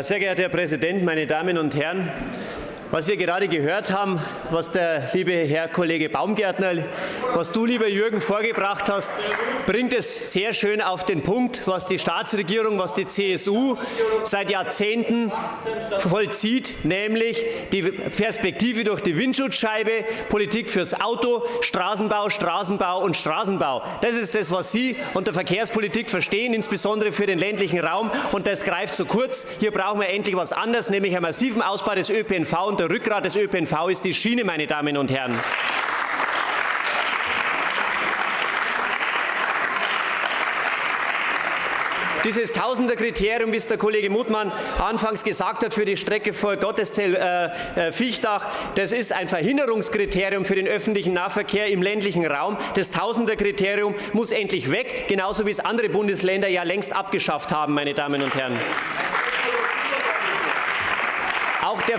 Sehr geehrter Herr Präsident, meine Damen und Herren! Was wir gerade gehört haben, was der liebe Herr Kollege Baumgärtner, was du, lieber Jürgen, vorgebracht hast, bringt es sehr schön auf den Punkt, was die Staatsregierung, was die CSU seit Jahrzehnten vollzieht, nämlich die Perspektive durch die Windschutzscheibe, Politik fürs Auto, Straßenbau, Straßenbau und Straßenbau. Das ist das, was Sie unter Verkehrspolitik verstehen, insbesondere für den ländlichen Raum. Und das greift zu kurz. Hier brauchen wir endlich was anderes, nämlich einen massiven Ausbau des ÖPNV und der Rückgrat des ÖPNV ist die Schiene, meine Damen und Herren. Dieses Tausenderkriterium, wie es der Kollege Mutmann anfangs gesagt hat, für die Strecke vor Gotteszell-Fichtach, äh, das ist ein Verhinderungskriterium für den öffentlichen Nahverkehr im ländlichen Raum. Das Tausenderkriterium muss endlich weg, genauso wie es andere Bundesländer ja längst abgeschafft haben, meine Damen und Herren. Auch der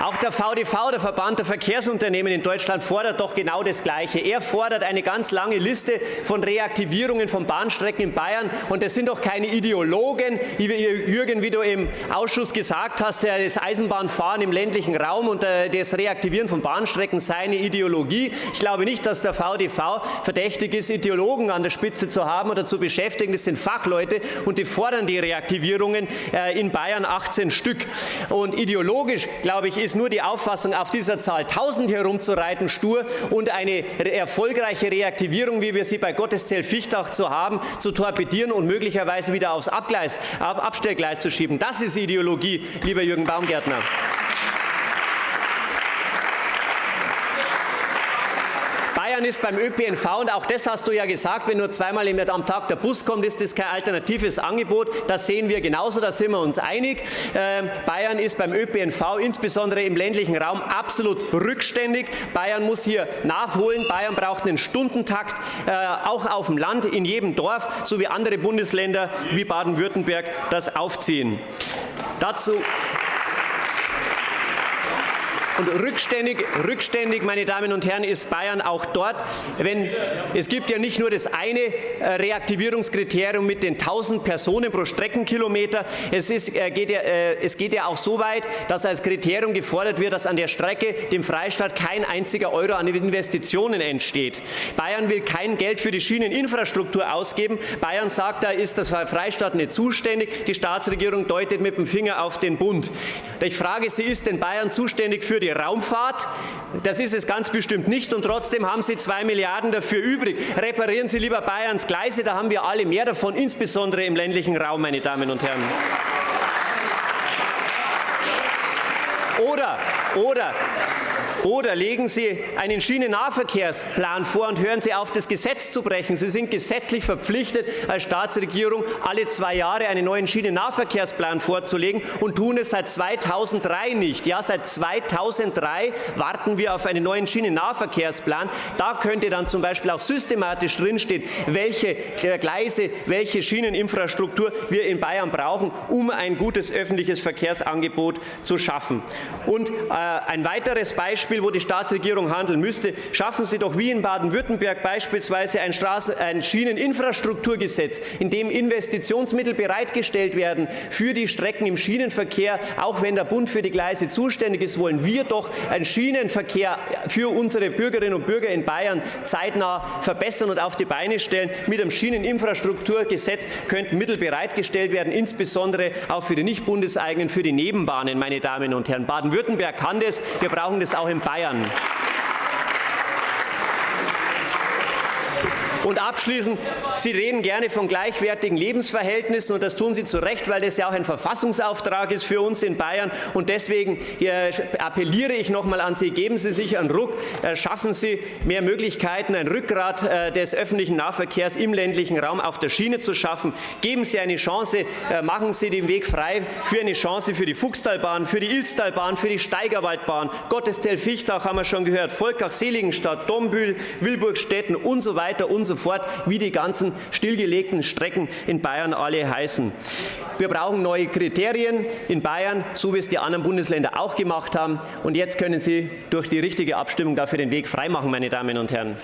auch der VDV, der Verband der Verkehrsunternehmen in Deutschland, fordert doch genau das Gleiche. Er fordert eine ganz lange Liste von Reaktivierungen von Bahnstrecken in Bayern. Und das sind doch keine Ideologen, wie Jürgen, wie du im Ausschuss gesagt hast, das Eisenbahnfahren im ländlichen Raum und äh, das Reaktivieren von Bahnstrecken sei eine Ideologie. Ich glaube nicht, dass der VDV verdächtig ist, Ideologen an der Spitze zu haben oder zu beschäftigen. Das sind Fachleute und die fordern die Reaktivierungen äh, in Bayern 18 Stück. Und ideologisch, glaube ich, ist ist nur die Auffassung, auf dieser Zahl 1000 herumzureiten, stur und eine erfolgreiche Reaktivierung, wie wir sie bei Gotteszell-Fichtach zu haben, zu torpedieren und möglicherweise wieder aufs Abgleis, auf Abstellgleis zu schieben. Das ist Ideologie, lieber Jürgen Baumgärtner. Bayern ist beim ÖPNV, und auch das hast du ja gesagt, wenn nur zweimal am Tag der Bus kommt, ist das kein alternatives Angebot. Das sehen wir genauso, da sind wir uns einig. Ähm, Bayern ist beim ÖPNV, insbesondere im ländlichen Raum, absolut rückständig. Bayern muss hier nachholen. Bayern braucht einen Stundentakt, äh, auch auf dem Land, in jedem Dorf, so wie andere Bundesländer wie Baden-Württemberg das aufziehen. Dazu und rückständig, rückständig, meine Damen und Herren, ist Bayern auch dort, wenn es gibt ja nicht nur das eine äh, Reaktivierungskriterium mit den 1000 Personen pro Streckenkilometer. Es, ist, äh, geht ja, äh, es geht ja auch so weit, dass als Kriterium gefordert wird, dass an der Strecke dem Freistaat kein einziger Euro an Investitionen entsteht. Bayern will kein Geld für die Schieneninfrastruktur ausgeben. Bayern sagt, da ist das Freistaat nicht zuständig. Die Staatsregierung deutet mit dem Finger auf den Bund. Ich frage Sie, ist denn Bayern zuständig für die Raumfahrt. Das ist es ganz bestimmt nicht und trotzdem haben Sie zwei Milliarden dafür übrig. Reparieren Sie lieber Bayerns Gleise, da haben wir alle mehr davon, insbesondere im ländlichen Raum, meine Damen und Herren. Oder, oder oder legen Sie einen Schienennahverkehrsplan vor und hören Sie auf, das Gesetz zu brechen. Sie sind gesetzlich verpflichtet, als Staatsregierung alle zwei Jahre einen neuen Schienennahverkehrsplan vorzulegen und tun es seit 2003 nicht. Ja, seit 2003 warten wir auf einen neuen Schienennahverkehrsplan. Da könnte dann zum Beispiel auch systematisch drinstehen, welche Gleise, welche Schieneninfrastruktur wir in Bayern brauchen, um ein gutes öffentliches Verkehrsangebot zu schaffen. Und äh, ein weiteres Beispiel Beispiel, wo die Staatsregierung handeln müsste, schaffen Sie doch wie in Baden-Württemberg beispielsweise ein, Straßen-, ein Schieneninfrastrukturgesetz, in dem Investitionsmittel bereitgestellt werden für die Strecken im Schienenverkehr. Auch wenn der Bund für die Gleise zuständig ist, wollen wir doch einen Schienenverkehr für unsere Bürgerinnen und Bürger in Bayern zeitnah verbessern und auf die Beine stellen. Mit einem Schieneninfrastrukturgesetz könnten Mittel bereitgestellt werden, insbesondere auch für die nicht bundeseigenen, für die Nebenbahnen, meine Damen und Herren. Baden-Württemberg kann das. Wir brauchen das auch im Bayern. Und abschließend, Sie reden gerne von gleichwertigen Lebensverhältnissen und das tun Sie zu Recht, weil das ja auch ein Verfassungsauftrag ist für uns in Bayern. Und deswegen äh, appelliere ich noch einmal an Sie, geben Sie sich einen Ruck, äh, schaffen Sie mehr Möglichkeiten, ein Rückgrat äh, des öffentlichen Nahverkehrs im ländlichen Raum auf der Schiene zu schaffen. Geben Sie eine Chance, machen Sie den Weg frei für eine Chance für die Fuchstalbahn, für die Ilztalbahn, für die Steigerwaldbahn, Gottestel-Fichtach haben wir schon gehört, Volkach-Seligenstadt, Dombühl, Wilburgstetten und so weiter und so fort, wie die ganzen stillgelegten Strecken in Bayern alle heißen. Wir brauchen neue Kriterien in Bayern, so wie es die anderen Bundesländer auch gemacht haben. Und jetzt können Sie durch die richtige Abstimmung dafür den Weg freimachen, meine Damen und Herren.